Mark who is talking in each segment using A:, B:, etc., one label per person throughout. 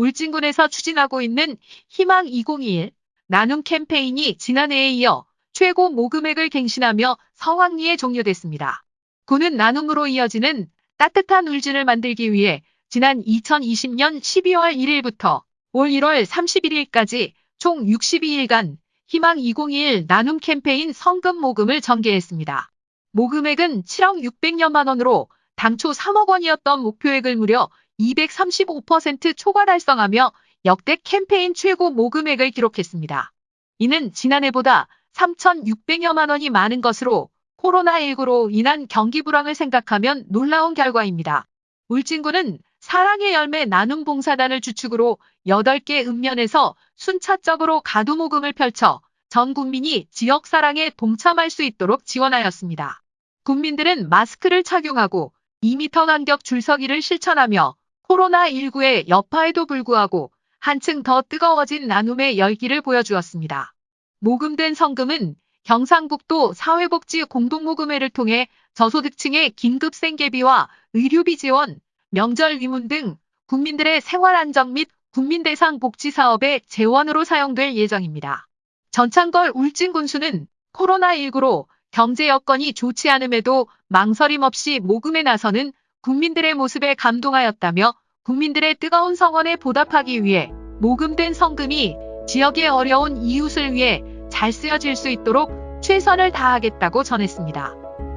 A: 울진군에서 추진하고 있는 희망 2021 나눔 캠페인이 지난해에 이어 최고 모금액을 갱신하며 성황리에 종료됐습니다. 군은 나눔으로 이어지는 따뜻한 울진을 만들기 위해 지난 2020년 12월 1일부터 올 1월 31일까지 총 62일간 희망 2021 나눔 캠페인 성금 모금을 전개했습니다. 모금액은 7억 600여만 원으로 당초 3억 원이었던 목표액을 무려 235% 초과 달성하며 역대 캠페인 최고 모금액을 기록했습니다. 이는 지난해보다 3,600여만 원이 많은 것으로 코로나19로 인한 경기 불황을 생각하면 놀라운 결과입니다. 울진군은 사랑의 열매 나눔 봉사단을 주축으로 8개 읍면에서 순차적으로 가두 모금을 펼쳐 전 국민이 지역 사랑에 동참할 수 있도록 지원하였습니다. 국민들은 마스크를 착용하고 2m 간격 줄서기를 실천하며 코로나19의 여파에도 불구하고 한층 더 뜨거워진 나눔의 열기를 보여주었습니다. 모금된 성금은 경상북도 사회복지 공동모금회를 통해 저소득층의 긴급 생계비와 의료비 지원, 명절 위문 등 국민들의 생활 안정 및 국민대상 복지 사업의 재원으로 사용될 예정입니다. 전창걸 울진군수는 코로나19로 경제 여건이 좋지 않음에도 망설임 없이 모금에 나서는 국민들의 모습에 감동하였다며 국민들의 뜨거운 성원에 보답하기 위해 모금된 성금이 지역의 어려운 이웃을 위해 잘 쓰여질 수 있도록 최선을 다하겠다고 전했습니다.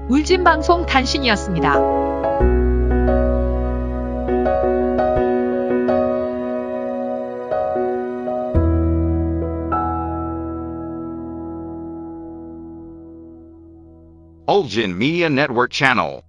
A: 울진방송 단신이었습니다.
B: Ulgin Media Network Channel